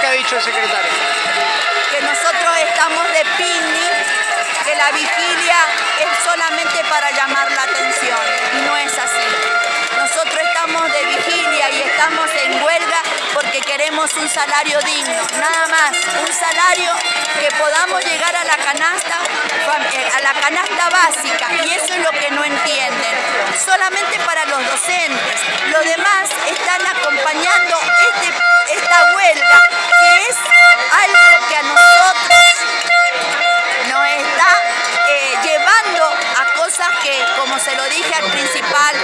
¿Qué ha dicho el secretario? Que nosotros estamos de picnic, que la vigilia es solamente para llamar la atención. No es así. Nosotros estamos de vigilia y estamos en huelga porque queremos un salario digno, nada más, un salario que podamos llegar a la canasta, a la canasta básica. Y eso es lo que no entienden, solamente para los docentes, los demás están acompañando como se lo dije al principal,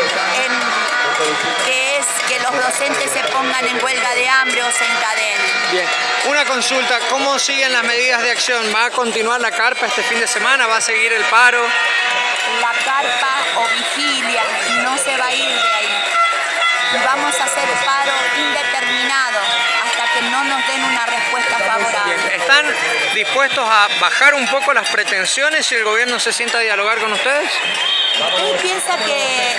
que es que los docentes se pongan en huelga de hambre o se encadenen. Bien, una consulta, ¿cómo siguen las medidas de acción? ¿Va a continuar la carpa este fin de semana? ¿Va a seguir el paro? La carpa o vigilia no se va a ir de ahí. Vamos a hacer paro indeterminado hasta que no nos den una respuesta favorable. ¿Están dispuestos a bajar un poco las pretensiones si el gobierno se sienta a dialogar con ustedes? Él piensa que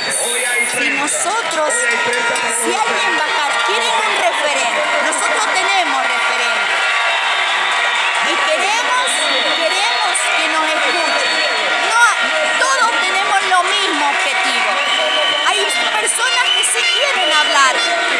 si nosotros, si alguien bajar, quieren un referente, nosotros tenemos referente y queremos, queremos que nos escuchen. No, todos tenemos lo mismo objetivo. Hay personas que sí quieren hablar